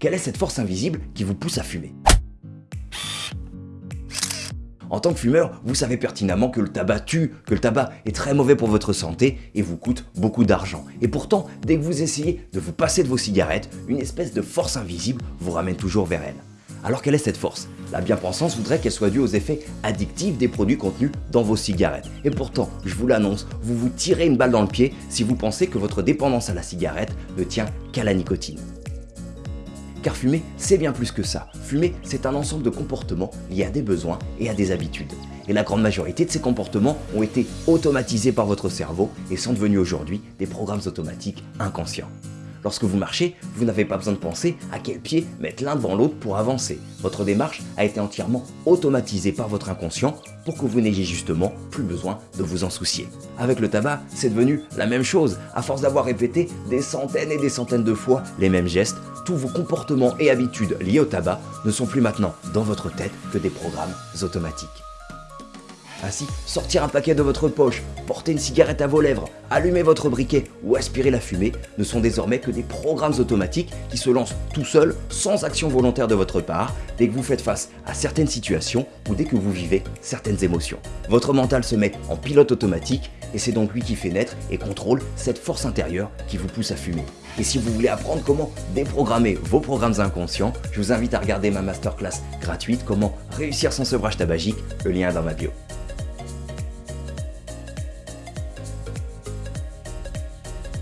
Quelle est cette force invisible qui vous pousse à fumer? En tant que fumeur, vous savez pertinemment que le tabac tue, que le tabac est très mauvais pour votre santé et vous coûte beaucoup d'argent. Et pourtant, dès que vous essayez de vous passer de vos cigarettes, une espèce de force invisible vous ramène toujours vers elle. Alors quelle est cette force? La bien-pensance voudrait qu'elle soit due aux effets addictifs des produits contenus dans vos cigarettes. Et pourtant, je vous l'annonce, vous vous tirez une balle dans le pied si vous pensez que votre dépendance à la cigarette ne tient qu'à la nicotine. Car fumer, c'est bien plus que ça. Fumer, c'est un ensemble de comportements liés à des besoins et à des habitudes. Et la grande majorité de ces comportements ont été automatisés par votre cerveau et sont devenus aujourd'hui des programmes automatiques inconscients. Lorsque vous marchez, vous n'avez pas besoin de penser à quel pied mettre l'un devant l'autre pour avancer. Votre démarche a été entièrement automatisée par votre inconscient pour que vous n'ayez justement plus besoin de vous en soucier. Avec le tabac, c'est devenu la même chose. À force d'avoir répété des centaines et des centaines de fois les mêmes gestes, tous vos comportements et habitudes liés au tabac ne sont plus maintenant dans votre tête que des programmes automatiques. Ainsi, sortir un paquet de votre poche, porter une cigarette à vos lèvres, allumer votre briquet ou aspirer la fumée ne sont désormais que des programmes automatiques qui se lancent tout seuls, sans action volontaire de votre part, dès que vous faites face à certaines situations ou dès que vous vivez certaines émotions. Votre mental se met en pilote automatique et c'est donc lui qui fait naître et contrôle cette force intérieure qui vous pousse à fumer. Et si vous voulez apprendre comment déprogrammer vos programmes inconscients, je vous invite à regarder ma masterclass gratuite Comment réussir sans sevrage tabagique, le lien est dans ma bio.